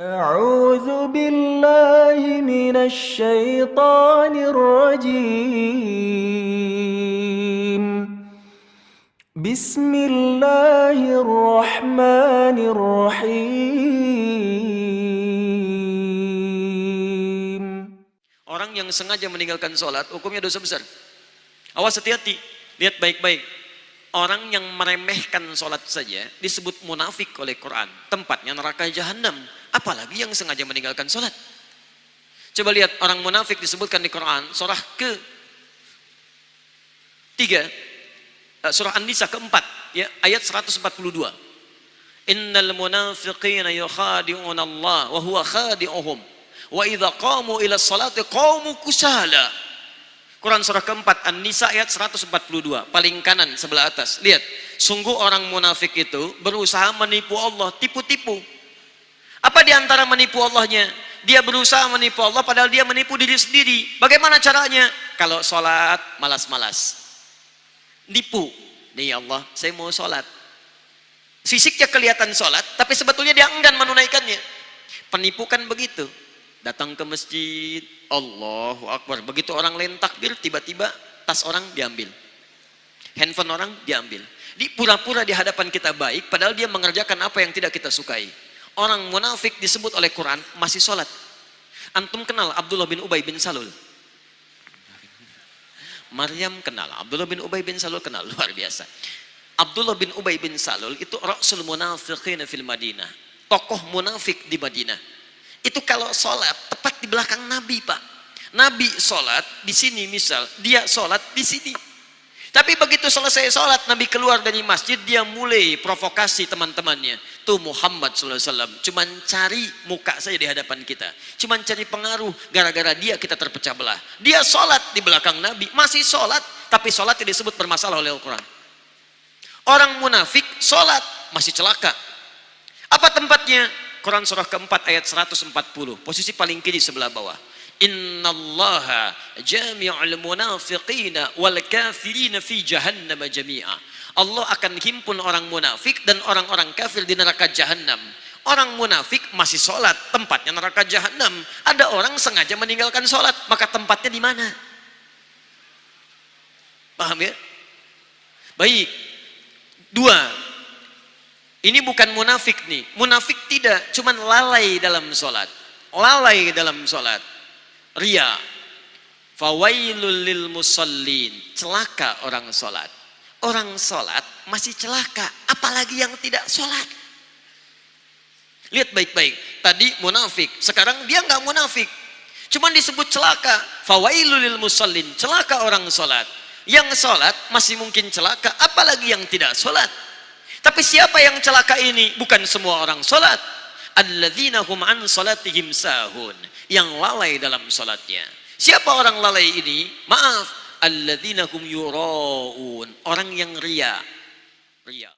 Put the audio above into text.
أعوذ بالله من الشيطان الرجيم بسم الله الرحمن الرحيم Orang yang sengaja meninggalkan sholat, hukumnya dosa besar. Awas hati-hati, lihat baik-baik. Orang yang meremehkan sholat saja disebut munafik oleh Quran. Tempatnya neraka jahanam. Apalagi yang sengaja meninggalkan sholat. Coba lihat orang munafik disebutkan di Quran. Surah ke tiga. Eh, surah An-Nisa keempat. Ya, ayat 142. Innal munafiqina yukhadi'un Allah wa huwa khadi'uhum. Wa idha qamu ila salati qamu kusala Quran surah keempat An-Nisa ayat 142 paling kanan sebelah atas lihat sungguh orang munafik itu berusaha menipu Allah tipu-tipu apa di antara menipu Allahnya? Dia berusaha menipu Allah padahal dia menipu diri sendiri. Bagaimana caranya? Kalau sholat malas-malas. Nipu. Nih ya Allah saya mau sholat. Fisiknya kelihatan sholat tapi sebetulnya dia enggan menunaikannya. Penipu kan begitu. Datang ke masjid Allahu Akbar. Begitu orang lain takbir tiba-tiba tas orang diambil. Handphone orang diambil. Di pura-pura di hadapan kita baik padahal dia mengerjakan apa yang tidak kita sukai orang munafik disebut oleh Quran masih sholat. Antum kenal Abdullah bin Ubay bin Salul? Maryam kenal. Abdullah bin Ubay bin Salul kenal. Luar biasa. Abdullah bin Ubay bin Salul itu Rasul munafiqin fil Madinah. Tokoh munafik di Madinah. Itu kalau sholat tepat di belakang Nabi Pak. Nabi sholat di sini misal, dia sholat di sini. Tapi begitu selesai sholat, Nabi keluar dari masjid, dia mulai provokasi teman-temannya. Tuh Muhammad SAW, cuman cari muka saja di hadapan kita. Cuman cari pengaruh, gara-gara dia kita terpecah belah. Dia sholat di belakang Nabi, masih sholat, tapi sholat tidak disebut bermasalah oleh Al-Quran. Orang munafik sholat, masih celaka. Apa tempatnya? Quran surah keempat ayat 140 posisi paling kiri sebelah bawah innallaha jami'ul munafiqina wal kafirina fi jahannam jami'a. Allah akan himpun orang munafik dan orang-orang kafir di neraka jahanam orang munafik masih sholat tempatnya neraka jahanam ada orang sengaja meninggalkan sholat maka tempatnya di mana? Paham ya? Baik. Dua. Ini bukan munafik nih. Munafik tidak, cuman lalai dalam sholat. Lalai dalam sholat. Ria. Fawailul lil musallin. Celaka orang sholat. Orang sholat masih celaka. Apalagi yang tidak sholat. Lihat baik-baik. Tadi munafik. Sekarang dia nggak munafik. Cuman disebut celaka. Fawailul lil musallin. Celaka orang sholat. Yang sholat masih mungkin celaka. Apalagi yang tidak sholat tapi siapa yang celaka ini? Bukan semua orang sholat. An salatihim sahun. Yang lalai dalam sholatnya. Siapa orang lalai ini? Maaf. Alladzina hum yura'un. Orang yang ria. Ria.